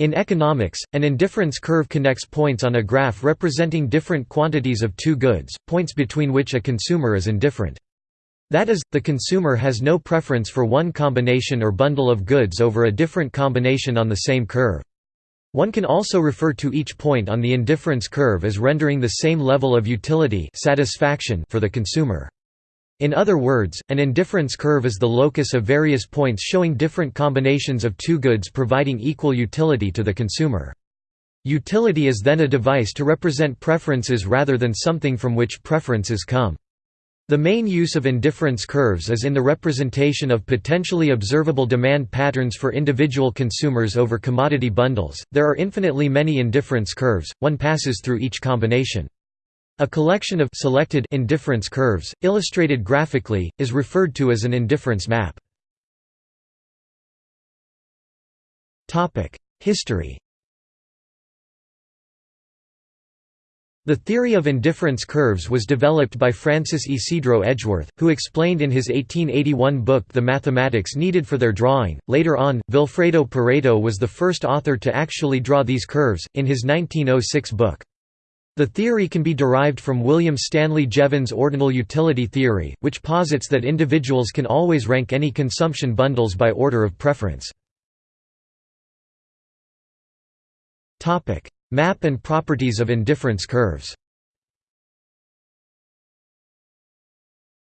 In economics, an indifference curve connects points on a graph representing different quantities of two goods, points between which a consumer is indifferent. That is, the consumer has no preference for one combination or bundle of goods over a different combination on the same curve. One can also refer to each point on the indifference curve as rendering the same level of utility satisfaction for the consumer. In other words, an indifference curve is the locus of various points showing different combinations of two goods providing equal utility to the consumer. Utility is then a device to represent preferences rather than something from which preferences come. The main use of indifference curves is in the representation of potentially observable demand patterns for individual consumers over commodity bundles. There are infinitely many indifference curves, one passes through each combination. A collection of selected indifference curves, illustrated graphically, is referred to as an indifference map. History The theory of indifference curves was developed by Francis Ysidro Edgeworth, who explained in his 1881 book the mathematics needed for their drawing. Later on, Vilfredo Pareto was the first author to actually draw these curves, in his 1906 book. The theory can be derived from William Stanley Jevons' ordinal utility theory, which posits that individuals can always rank any consumption bundles by order of preference. Map and properties of indifference curves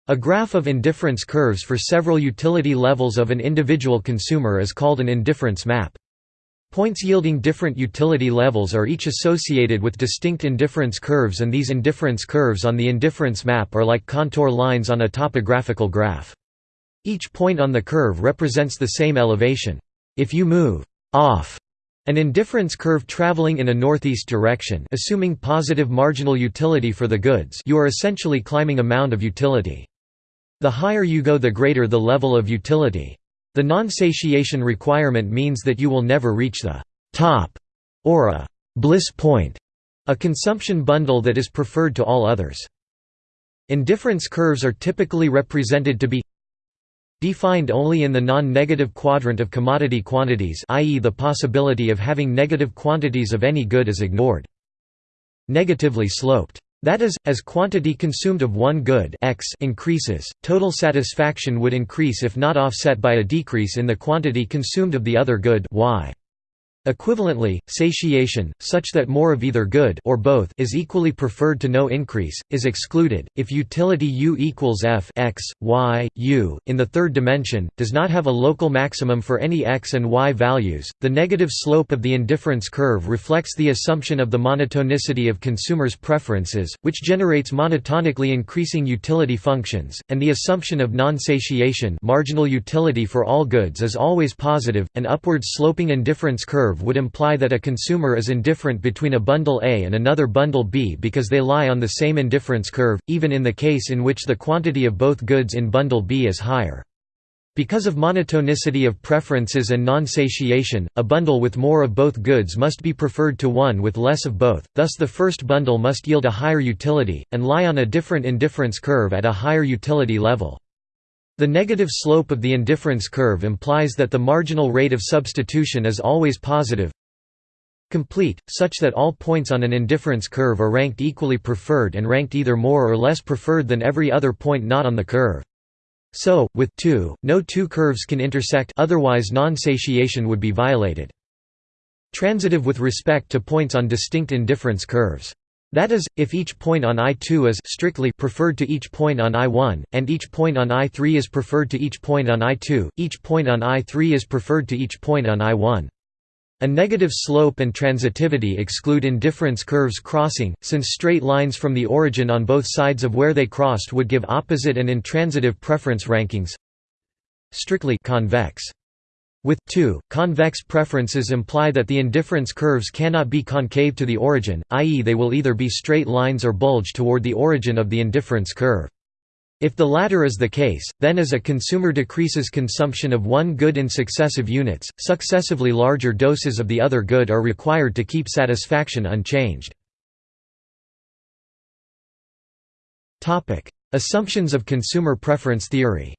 A graph of indifference curves for several utility levels of an individual consumer is called an indifference map. Points yielding different utility levels are each associated with distinct indifference curves and these indifference curves on the indifference map are like contour lines on a topographical graph. Each point on the curve represents the same elevation. If you move off an indifference curve traveling in a northeast direction assuming positive marginal utility for the goods you are essentially climbing a mound of utility. The higher you go the greater the level of utility. The non-satiation requirement means that you will never reach the top or a bliss point, a consumption bundle that is preferred to all others. Indifference curves are typically represented to be defined only in the non-negative quadrant of commodity quantities i.e. the possibility of having negative quantities of any good is ignored. Negatively sloped that is, as quantity consumed of one good X increases, total satisfaction would increase if not offset by a decrease in the quantity consumed of the other good y. Equivalently, satiation, such that more of either good or both is equally preferred to no increase, is excluded. If utility u equals f x, y, u, in the third dimension, does not have a local maximum for any x and y values, the negative slope of the indifference curve reflects the assumption of the monotonicity of consumers' preferences, which generates monotonically increasing utility functions, and the assumption of non-satiation marginal utility for all goods is always positive. An upward sloping indifference curve curve would imply that a consumer is indifferent between a bundle A and another bundle B because they lie on the same indifference curve, even in the case in which the quantity of both goods in bundle B is higher. Because of monotonicity of preferences and non-satiation, a bundle with more of both goods must be preferred to one with less of both, thus the first bundle must yield a higher utility, and lie on a different indifference curve at a higher utility level. The negative slope of the indifference curve implies that the marginal rate of substitution is always positive complete, such that all points on an indifference curve are ranked equally preferred and ranked either more or less preferred than every other point not on the curve. So, with 2, no two curves can intersect otherwise non-satiation would be violated. Transitive with respect to points on distinct indifference curves. That is, if each point on I2 is strictly preferred to each point on I1, and each point on I3 is preferred to each point on I2, each point on I3 is preferred to each point on I1. A negative slope and transitivity exclude indifference curves crossing, since straight lines from the origin on both sides of where they crossed would give opposite and intransitive preference rankings strictly convex. With 2, convex preferences imply that the indifference curves cannot be concave to the origin, i.e. they will either be straight lines or bulge toward the origin of the indifference curve. If the latter is the case, then as a consumer decreases consumption of one good in successive units, successively larger doses of the other good are required to keep satisfaction unchanged. Assumptions of consumer preference theory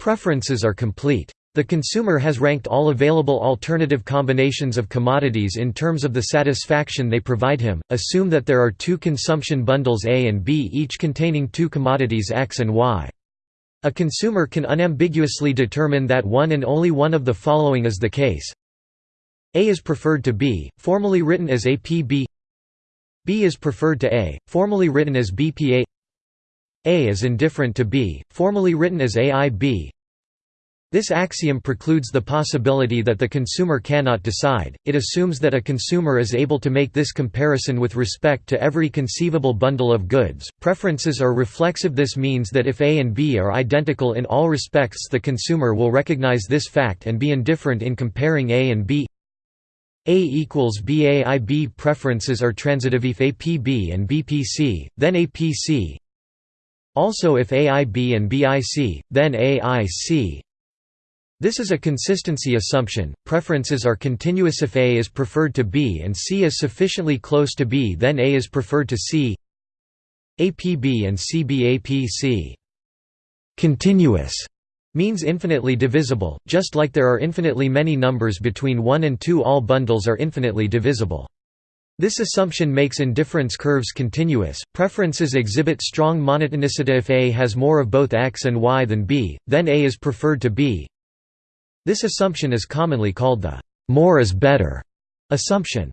Preferences are complete. The consumer has ranked all available alternative combinations of commodities in terms of the satisfaction they provide him. Assume that there are two consumption bundles A and B each containing two commodities X and Y. A consumer can unambiguously determine that one and only one of the following is the case. A is preferred to B, formally written as APB B is preferred to A, formally written as BPA A is indifferent to B, formally written as AIB this axiom precludes the possibility that the consumer cannot decide, it assumes that a consumer is able to make this comparison with respect to every conceivable bundle of goods. Preferences are reflexive this means that if A and B are identical in all respects the consumer will recognize this fact and be indifferent in comparing A and B. A equals BAIB preferences are transitive if APB and BPC, then APC. Also if AIB and BIC, then AIC. This is a consistency assumption. Preferences are continuous if A is preferred to B and C is sufficiently close to B, then A is preferred to C. APB and CBAPC. Continuous means infinitely divisible, just like there are infinitely many numbers between 1 and 2 all bundles are infinitely divisible. This assumption makes indifference curves continuous. Preferences exhibit strong monotonicity if A has more of both X and Y than B, then A is preferred to B. This assumption is commonly called the «more is better» assumption.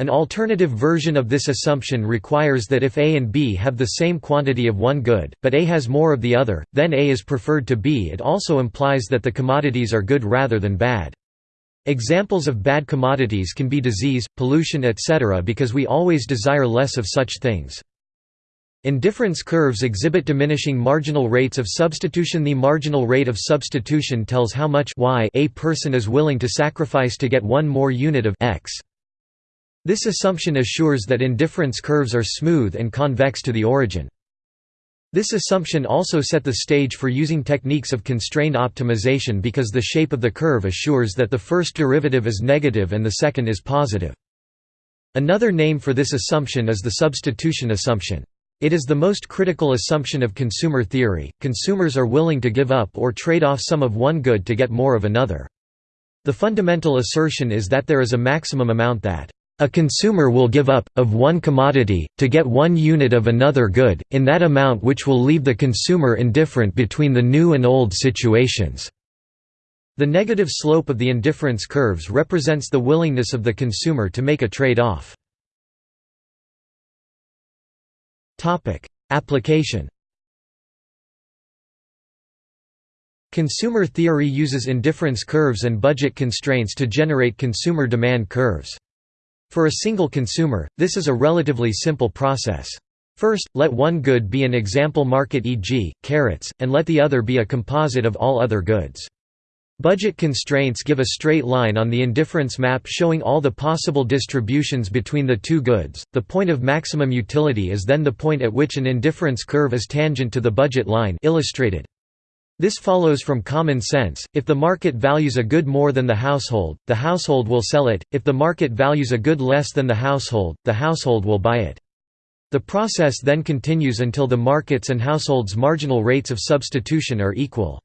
An alternative version of this assumption requires that if A and B have the same quantity of one good, but A has more of the other, then A is preferred to B. It also implies that the commodities are good rather than bad. Examples of bad commodities can be disease, pollution etc. because we always desire less of such things. Indifference curves exhibit diminishing marginal rates of substitution The marginal rate of substitution tells how much y a person is willing to sacrifice to get one more unit of x. This assumption assures that indifference curves are smooth and convex to the origin. This assumption also set the stage for using techniques of constrained optimization because the shape of the curve assures that the first derivative is negative and the second is positive. Another name for this assumption is the substitution assumption. It is the most critical assumption of consumer theory, consumers are willing to give up or trade off some of one good to get more of another. The fundamental assertion is that there is a maximum amount that a consumer will give up, of one commodity, to get one unit of another good, in that amount which will leave the consumer indifferent between the new and old situations. The negative slope of the indifference curves represents the willingness of the consumer to make a trade-off. Application. Consumer theory uses indifference curves and budget constraints to generate consumer demand curves. For a single consumer, this is a relatively simple process. First, let one good be an example market e.g., carrots, and let the other be a composite of all other goods. Budget constraints give a straight line on the indifference map showing all the possible distributions between the two goods. The point of maximum utility is then the point at which an indifference curve is tangent to the budget line illustrated. This follows from common sense, if the market values a good more than the household, the household will sell it, if the market values a good less than the household, the household will buy it. The process then continues until the market's and household's marginal rates of substitution are equal.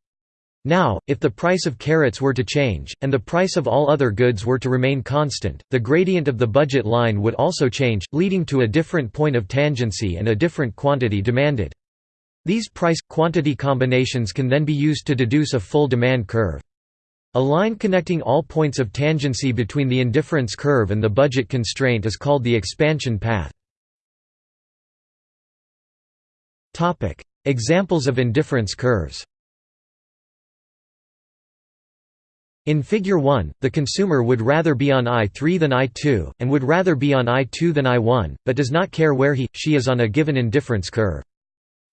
Now, if the price of carrots were to change, and the price of all other goods were to remain constant, the gradient of the budget line would also change, leading to a different point of tangency and a different quantity demanded. These price-quantity combinations can then be used to deduce a full demand curve. A line connecting all points of tangency between the indifference curve and the budget constraint is called the expansion path. Examples of indifference curves In Figure 1, the consumer would rather be on I3 than I2, and would rather be on I2 than I1, but does not care where he, she is on a given indifference curve.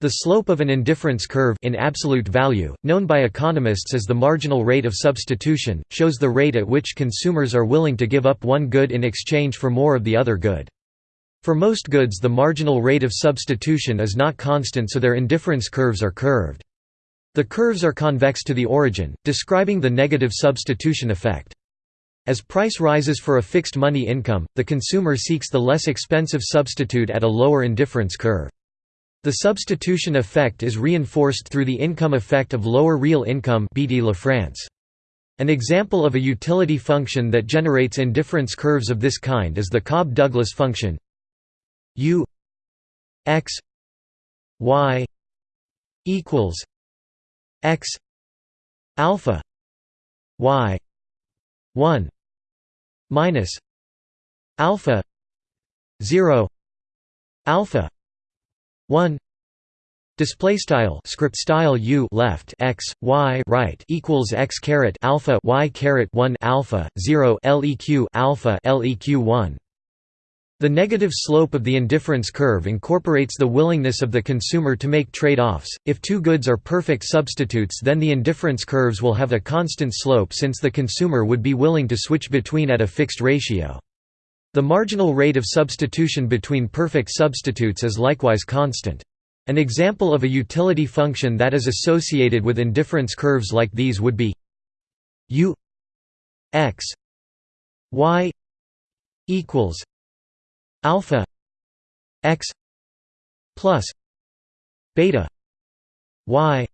The slope of an indifference curve in absolute value, known by economists as the marginal rate of substitution, shows the rate at which consumers are willing to give up one good in exchange for more of the other good. For most goods the marginal rate of substitution is not constant so their indifference curves are curved. The curves are convex to the origin, describing the negative substitution effect. As price rises for a fixed money income, the consumer seeks the less expensive substitute at a lower indifference curve. The substitution effect is reinforced through the income effect of lower real income BD LaFrance. An example of a utility function that generates indifference curves of this kind is the Cobb-Douglas function u x y equals x alpha y 1 minus alpha 0 alpha 1 Display style script style u left x y right equals x caret alpha y caret one alpha zero leq alpha leq one. The negative slope of the indifference curve incorporates the willingness of the consumer to make trade-offs. If two goods are perfect substitutes, then the indifference curves will have a constant slope since the consumer would be willing to switch between at a fixed ratio. The marginal rate of substitution between perfect substitutes is likewise constant. An example of a utility function that is associated with indifference curves like these would be u x y equals alpha x plus beta y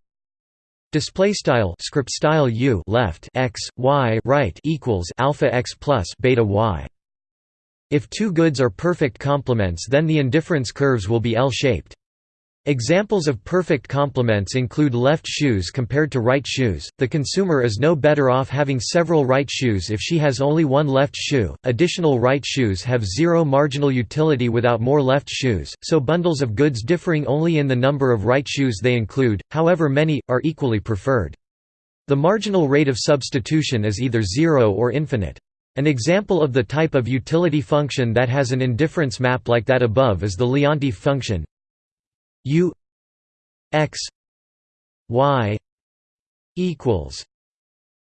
display style script style u left x y right equals alpha x plus beta y if two goods are perfect complements then the indifference curves will be L-shaped Examples of perfect complements include left shoes compared to right shoes. The consumer is no better off having several right shoes if she has only one left shoe. Additional right shoes have zero marginal utility without more left shoes, so bundles of goods differing only in the number of right shoes they include, however many, are equally preferred. The marginal rate of substitution is either zero or infinite. An example of the type of utility function that has an indifference map like that above is the Leontief function U X Y equals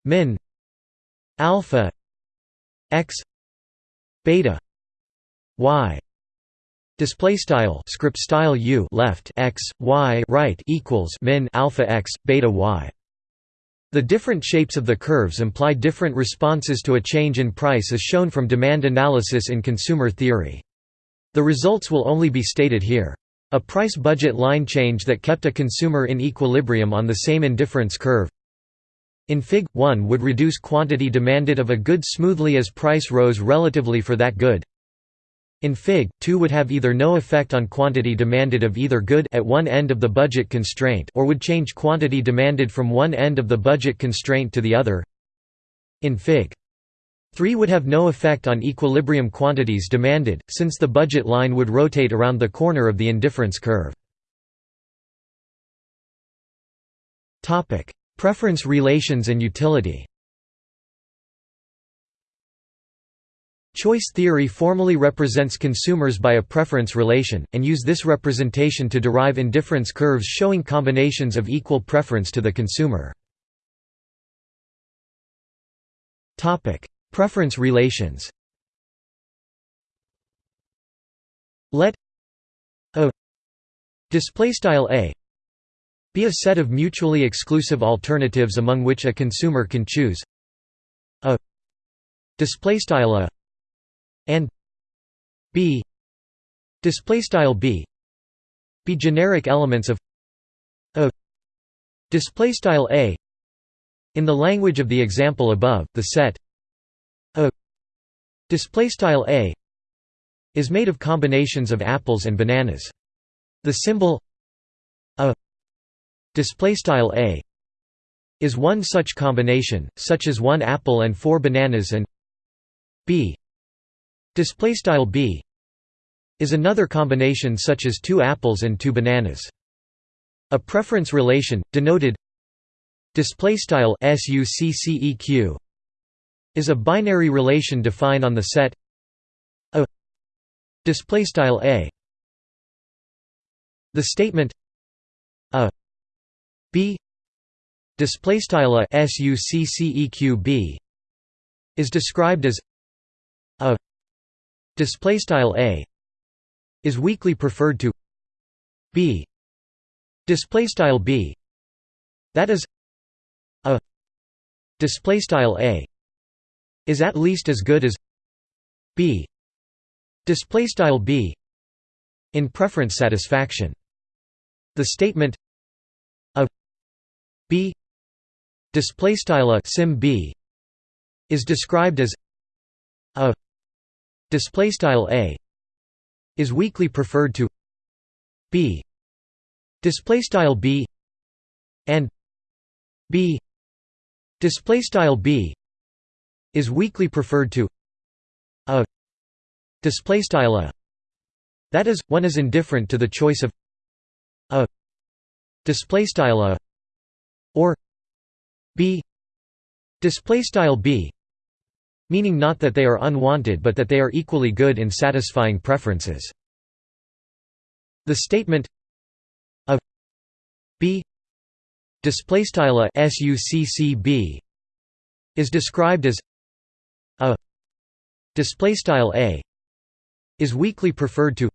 min alpha X beta Y Display style script style u left x y right equals min alpha x beta y. The different shapes of the curves imply different responses to a change in price as shown from demand analysis in consumer theory. The results will only be stated here. A price budget line change that kept a consumer in equilibrium on the same indifference curve. In Fig. 1 would reduce quantity demanded of a good smoothly as price rose relatively for that good. In Fig. 2 would have either no effect on quantity demanded of either good at one end of the budget constraint or would change quantity demanded from one end of the budget constraint to the other. In Fig. 3 would have no effect on equilibrium quantities demanded, since the budget line would rotate around the corner of the indifference curve. Preference relations and utility Choice theory formally represents consumers by a preference relation, and use this representation to derive indifference curves showing combinations of equal preference to the consumer. Preference relations Let a display style a be a set of mutually exclusive alternatives among which a consumer can choose a display style a and b. Display style b. Be generic elements of a. Display style a. In the language of the example above the set a. Display style a is made of combinations of apples and bananas. The symbol a. Display style a is one such combination, such as one apple and four bananas, and b display style b is another combination such as two apples and two bananas. A preference relation, denoted display style succeq is a binary relation defined on the set a display style a the statement a b display style a succeq b is described as a display style a is weakly preferred to b. Display style b that is a display style a is at least as good as b. Display style b in preference satisfaction. The statement of b display style a sim b is described as a display style a is weakly preferred to b. Display style b and b. Display style b is weakly preferred to a. Display style a. That is one is indifferent to the choice of a. Display style a or b. Display style b meaning not that they are unwanted but that they are equally good in satisfying preferences. The statement of b is described as a display style a is weakly preferred to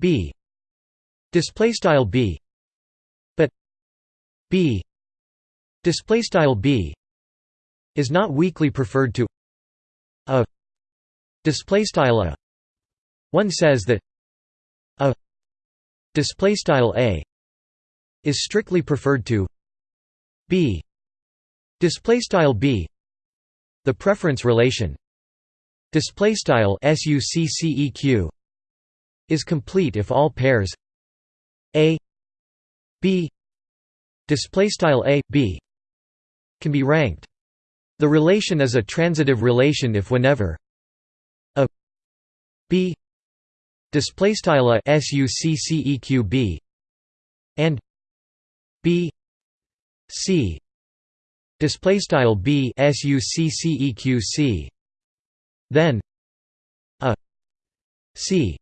b display style b but b display style b is not weakly preferred to a display style a. One says that a display style a is strictly preferred to b. Display style b the preference relation. Display style succeq is complete if all pairs a b. Display style a b can be ranked the relation is a transitive relation if whenever a b display style a succeq b and b c display style b succeq c then a c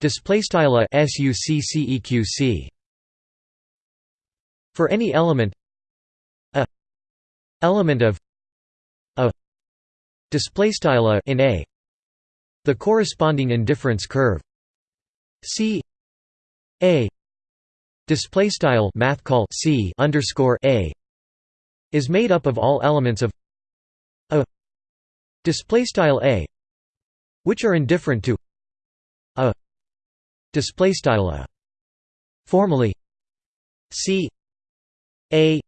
display style a succeq c. For any element a element of a display style a in a the corresponding indifference curve. C a display style math call c underscore a is made up of all elements of a display style a which are indifferent to a display style a. Formally c a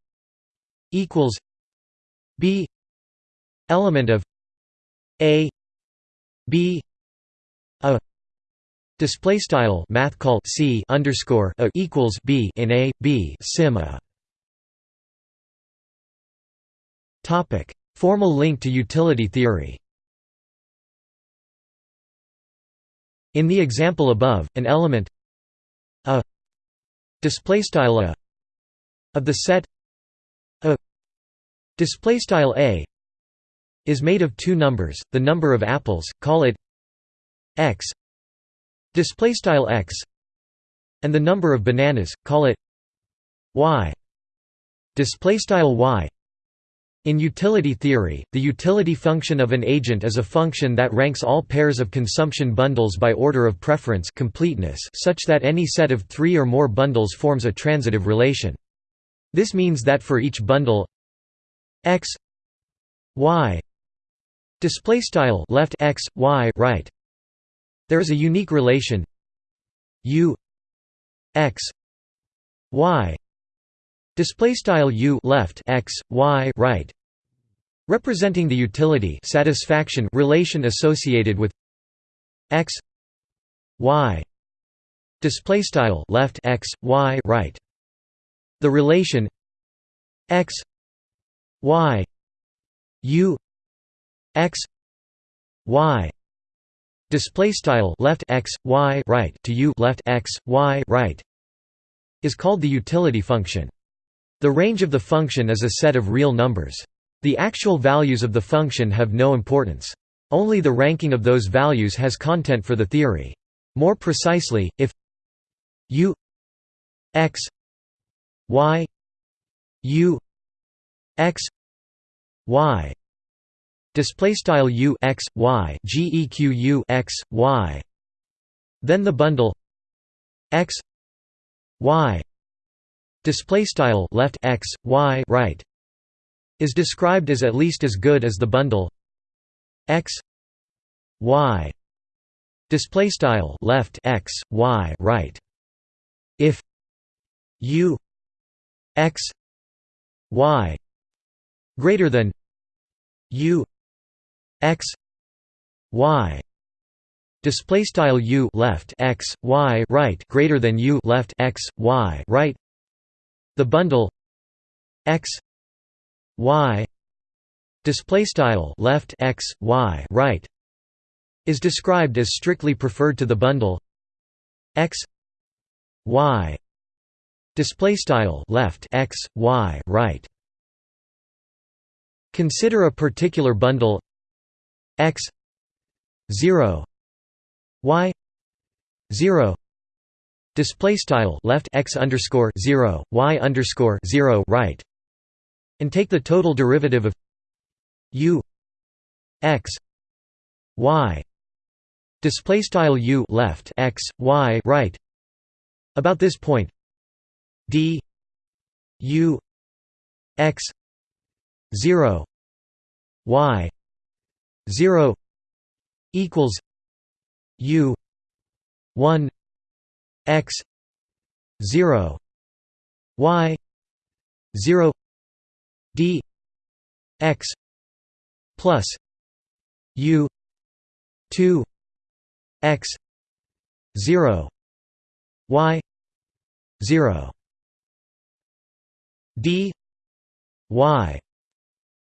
equals b element of a b a Display style math call c underscore a equals b in a b sim a. Topic: Formal link to utility theory. In the example above, an element a display style a of the set a display style a is made of two numbers, the number of apples, call it x display style x and the number of bananas call it y display style y in utility theory, the utility function of an agent is a function that ranks all pairs of consumption bundles by order of preference completeness such that any set of three or more bundles forms a transitive relation. This means that for each bundle x y display style left x y right. There is a unique relation u x y. Display style u left x y right. Representing the utility satisfaction relation associated with x y. Display style left x y right. The relation x y u x y. Display style left x y right to u left x y right is called the utility function. The range of the function is a set of real numbers. The actual values of the function have no importance. Only the ranking of those values has content for the theory. More precisely if u x y u x y display style u x y geq u x y. Then the bundle x y. Display style left x y right is described as at least as good as the bundle x y. Display style left x y right. If u x y greater than u x y. Display style u left x y right greater than u left x y right. The bundle x y. Display style left x y right. Is described as strictly preferred to the bundle x y. Display style left x y right. Consider a particular bundle x 0 y 0 display style left x underscore 0 y underscore 0 right and take the total derivative of u x y. Display style u left x y right. About this point d u x 0 y 0 equals u 1 x 0 y 0 d x plus u 2 x 0 y 0 d y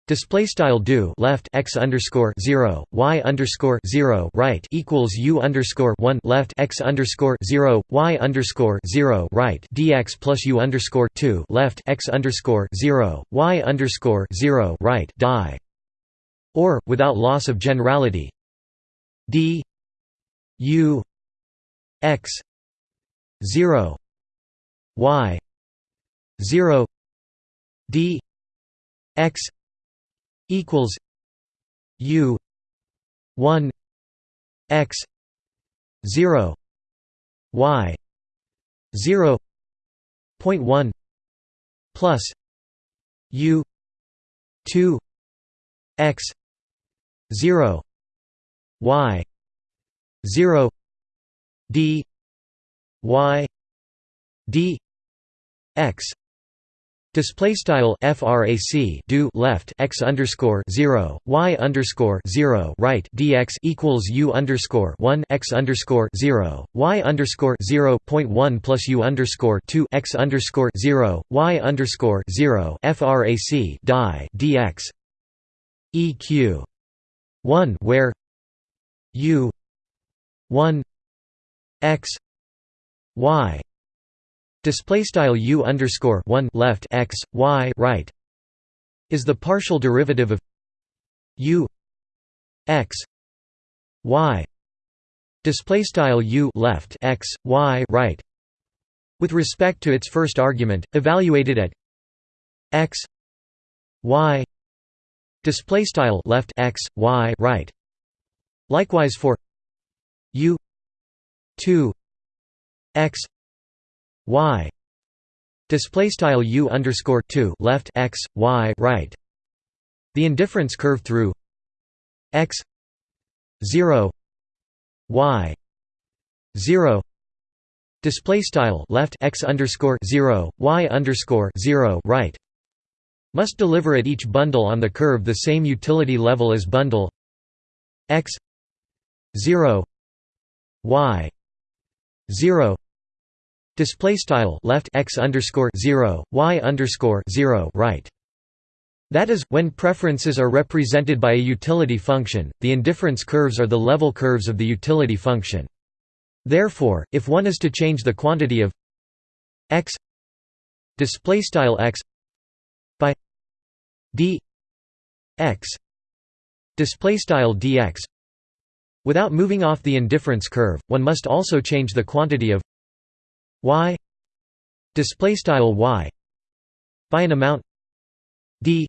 Display style do left x underscore zero y underscore zero right equals u underscore one left x underscore zero y underscore zero right dx plus u underscore two left x underscore zero y underscore zero right die, or without loss of generality, d u x zero y zero d x equals U one X zero Y zero point one plus U two X zero Y zero D Y D X Display style frac do left x underscore zero y underscore zero right dx equals u underscore one x underscore zero y underscore zero point one plus u underscore two x underscore zero y underscore zero frac die dx eq one where? U. one x. Y display style u underscore 1 left x y right is the partial derivative of u x y. Display style u left x y right with respect to its first argument evaluated at x y. Display style left x y right. Likewise for u 2 x y. Display style u underscore 2 left x y right. The indifference curve through x 0 y 0 display style left x underscore 0 y underscore 0 right. Must deliver at each bundle on the curve the same utility level as bundle x 0 y 0 Display style left x underscore zero y underscore zero right. That is, when preferences are represented by a utility function, the indifference curves are the level curves of the utility function. Therefore, if one is to change the quantity of x display style x by d x display style dx without moving off the indifference curve, one must also change the quantity of y display style y by an amount d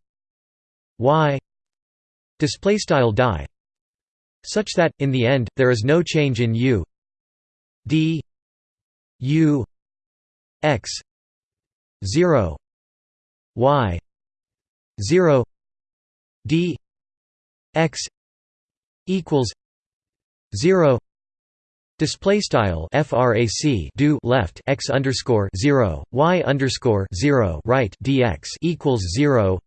y display style die such that in the end there is no change in u d u x 0 y 0 d x equals 0 Display style frac do left x underscore zero y underscore zero right dx equals zero.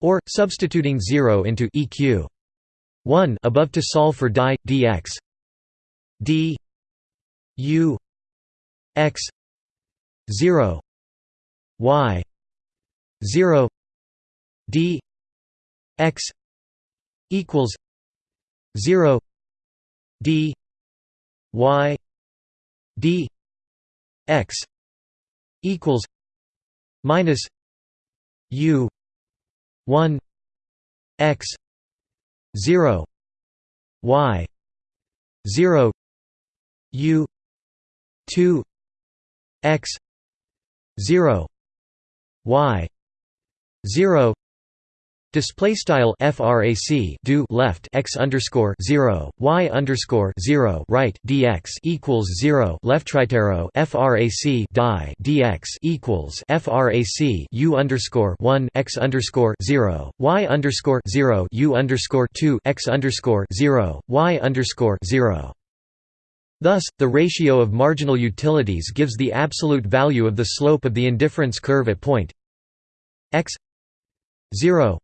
or substituting 0 into eq 1 above to solve for die dx d u x. 0 y. 0 d. X. Equals 0 d y d x equals minus u 1 x 0 y 0 u 2 x 0 y 0 Display style frac do left x underscore zero y underscore zero right dx equals zero left tritero frac die dx equals frac u underscore one x underscore zero y underscore zero u underscore two x underscore zero y underscore zero. Thus, the ratio of marginal utilities gives the absolute value of the slope of the indifference curve at point x 0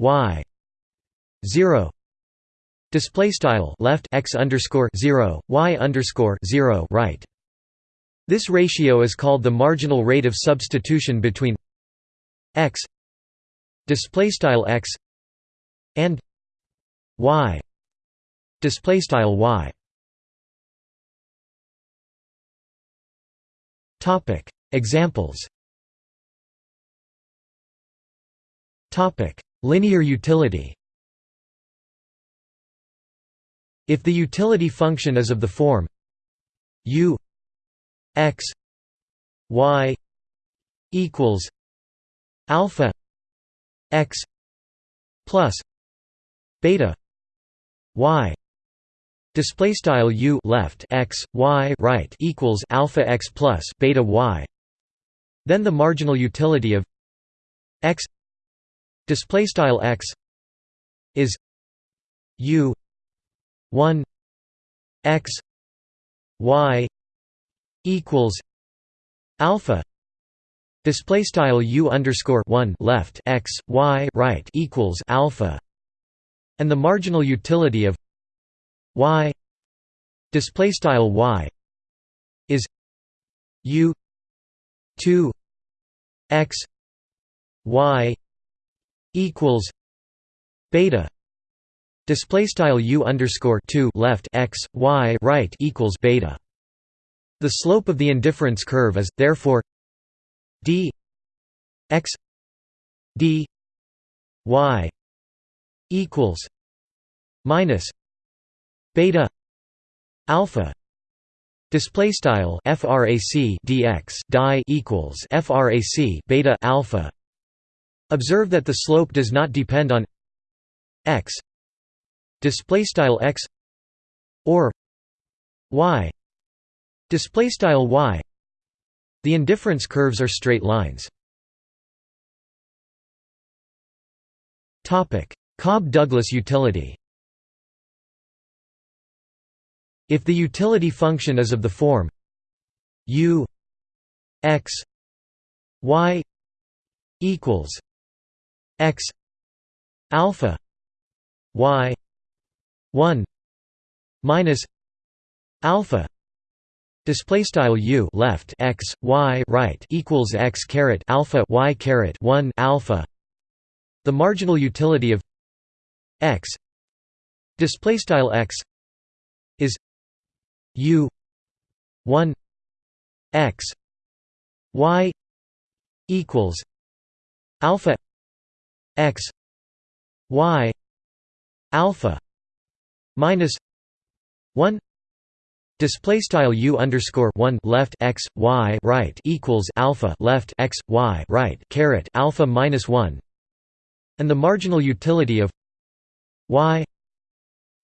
y. 0 display style left x underscore 0 y underscore 0 right. This ratio is called the marginal rate of substitution between x display style x and y display style y. Topic. Examples. Topic Linear utility. If the utility function is of the form u x y equals alpha x plus beta y display style u left x y right equals alpha x plus beta y then the marginal utility of x display style x is u 1 x y equals alpha. Display style u underscore 1 left x y right equals alpha. And the marginal utility of y display style y is u 2 x y equals beta display style u underscore 2 left x y right equals beta. The slope of the indifference curve is therefore d x d y equals minus beta alpha display style frac dx die equals frac beta alpha Observe that the slope does not depend on x. Display style x or y. Display style y. The indifference curves are straight lines. Topic cobb-douglas utility. If the utility function is of the form u x y equals x alpha y 1 minus alpha display style u left x y right equals x caret alpha y caret 1 alpha. The marginal utility of x display style x is u 1 x y equals alpha x y alpha minus 1 display style u underscore 1 left x y right equals alpha left x y right caret alpha minus 1 and the marginal utility of y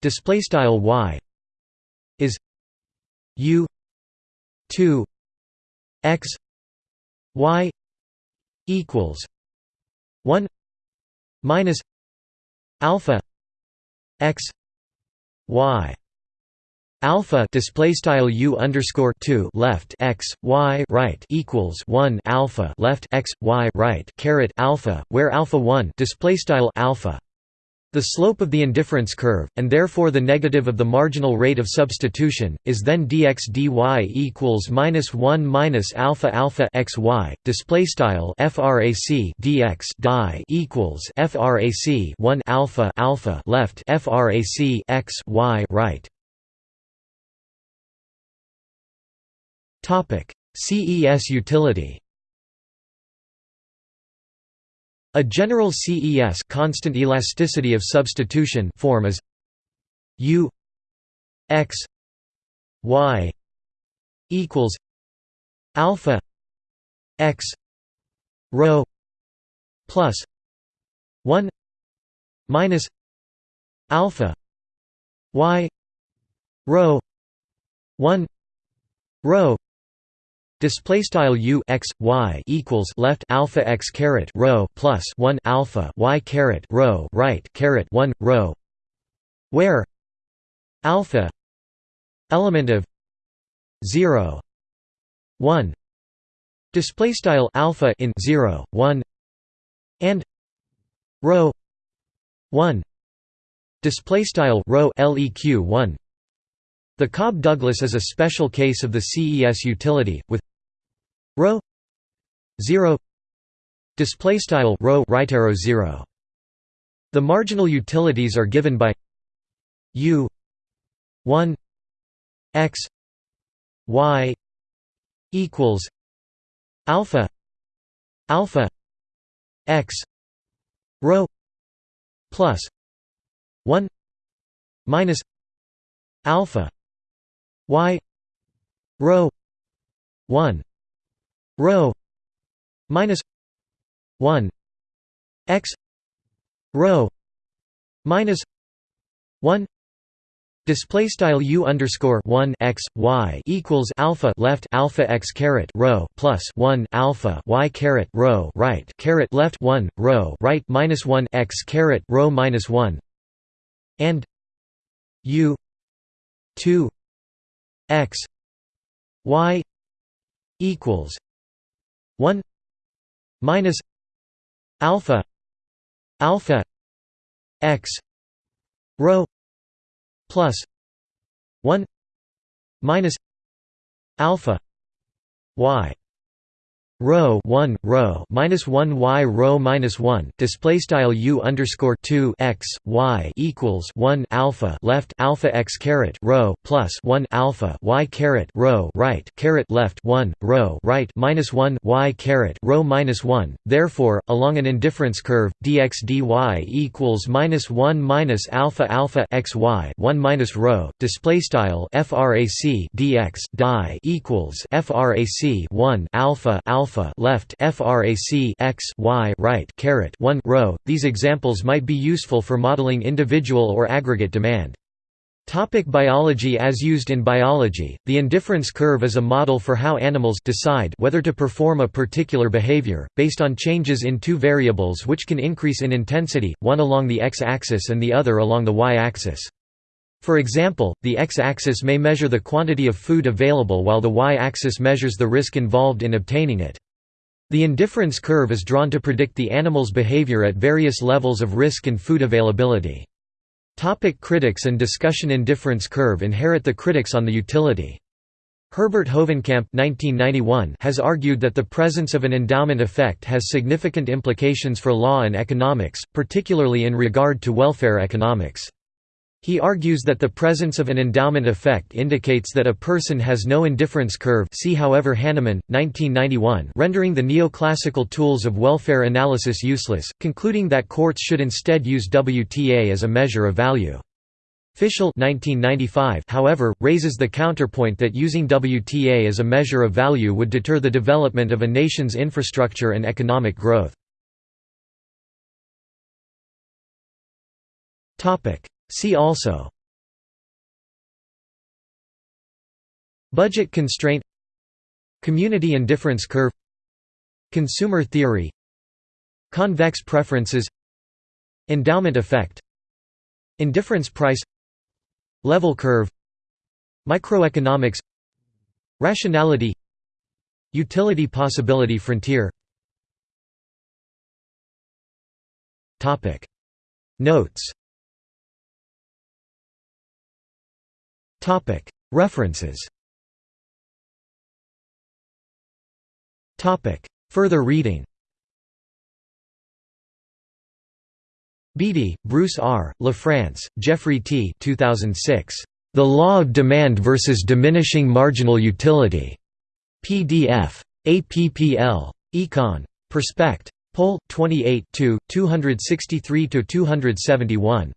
display style y is u 2 x y equals 1 minus alpha x y. Alpha display style u underscore 2 left x y right equals 1 alpha left x y right caret alpha where alpha 1 display style alpha the slope of the indifference curve, and therefore the negative of the marginal rate of substitution, is then dx dy equals minus one minus alpha alpha x y. Display style frac dx die equals frac one alpha alpha left frac x y right. Topic: CES utility. A general CES constant elasticity of substitution form is U x y equals alpha x rho plus 1 minus alpha y rho 1 rho Display style u x y equals left alpha x caret rho plus one alpha y caret rho right caret one rho, where alpha element of zero one display style alpha in zero one and rho one display style rho leq one the Cobb-Douglas is a special case of the CES utility, with rho 0 display style rho right arrow 0. The marginal utilities are given by u 1 x y equals alpha alpha x rho plus 1 minus alpha y rho 1 rho minus 1 x rho minus 1 Display style u underscore one x y equals alpha left alpha x caret rho plus one alpha y caret rho right caret left one rho right minus one x caret rho minus one and u two x y equals 1 minus alpha alpha x rho plus 1 minus alpha y Rho one rho minus one y rho minus one display style u underscore two x y equals one alpha left alpha x caret rho plus one alpha y caret rho right caret left one rho right minus one y caret rho minus one. Therefore, along an indifference curve, dx dy equals minus one minus alpha alpha x y one minus rho display style frac dx die equals frac one alpha alpha alpha left frac x y right caret 1 rho. These examples might be useful for modeling individual or aggregate demand. Topic biology As used in biology, the indifference curve is a model for how animals decide whether to perform a particular behavior, based on changes in two variables which can increase in intensity, one along the x-axis and the other along the y-axis. For example, the x-axis may measure the quantity of food available while the y-axis measures the risk involved in obtaining it. The indifference curve is drawn to predict the animal's behavior at various levels of risk and food availability. Topic critics and discussion Indifference curve inherit the critics on the utility. Herbert Hovenkamp 1991 has argued that the presence of an endowment effect has significant implications for law and economics, particularly in regard to welfare economics. He argues that the presence of an endowment effect indicates that a person has no indifference curve see however Hanemann, 1991 rendering the neoclassical tools of welfare analysis useless, concluding that courts should instead use WTA as a measure of value. Fischel 1995 however, raises the counterpoint that using WTA as a measure of value would deter the development of a nation's infrastructure and economic growth. See also Budget constraint Community indifference curve Consumer theory Convex preferences Endowment effect Indifference price Level curve Microeconomics Rationality Utility possibility frontier Notes References Further reading Beattie, Bruce R., LaFrance, Jeffrey T. 2006. The Law of Demand versus Diminishing Marginal Utility. PDF. APPL. Econ. Perspect. Pol. 28 263–271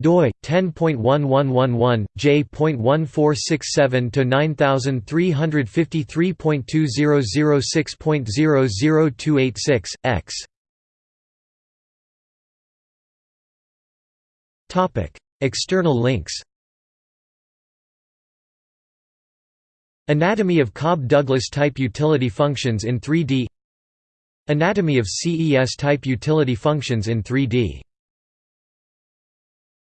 doi 10.1111 j.1467 to 9353.2006.00286 x. Topic external links. Anatomy of Cobb-Douglas type utility functions in 3D Anatomy of CES type utility functions in 3D